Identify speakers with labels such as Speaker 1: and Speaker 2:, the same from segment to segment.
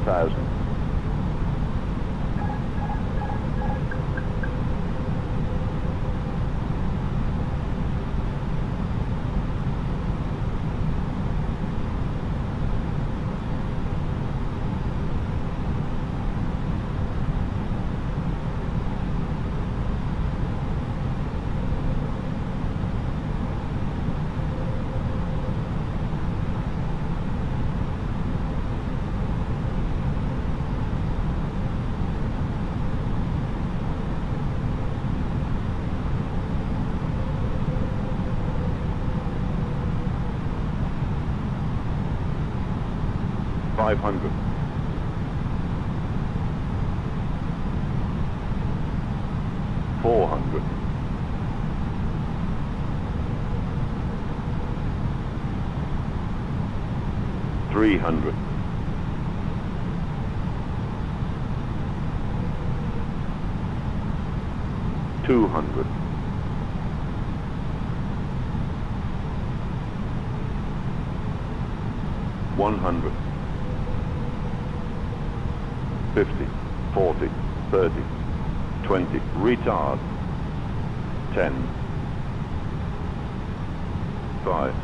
Speaker 1: 1,000. Five hundred. Four hundred. Three hundred. Two hundred. One hundred. 50, 40, 30, 20, retard, 10, 5,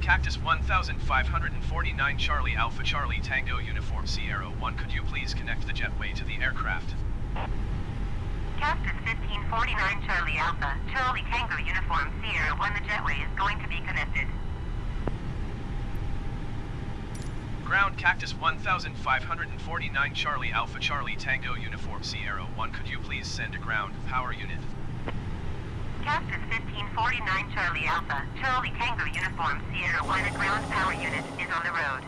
Speaker 2: Cactus 1549 Charlie Alpha Charlie Tango Uniform Sierra 1 could you please connect the jetway to the aircraft?
Speaker 3: Cactus 1549 Charlie Alpha, Charlie Tango Uniform Sierra 1 the jetway is going to be connected.
Speaker 2: Ground Cactus 1549 Charlie Alpha Charlie Tango Uniform Sierra 1 could you please send a ground power unit?
Speaker 3: Cactus 1549 Charlie Alpha, Charlie Tango Uniform Sierra 1 a ground power unit is on the road.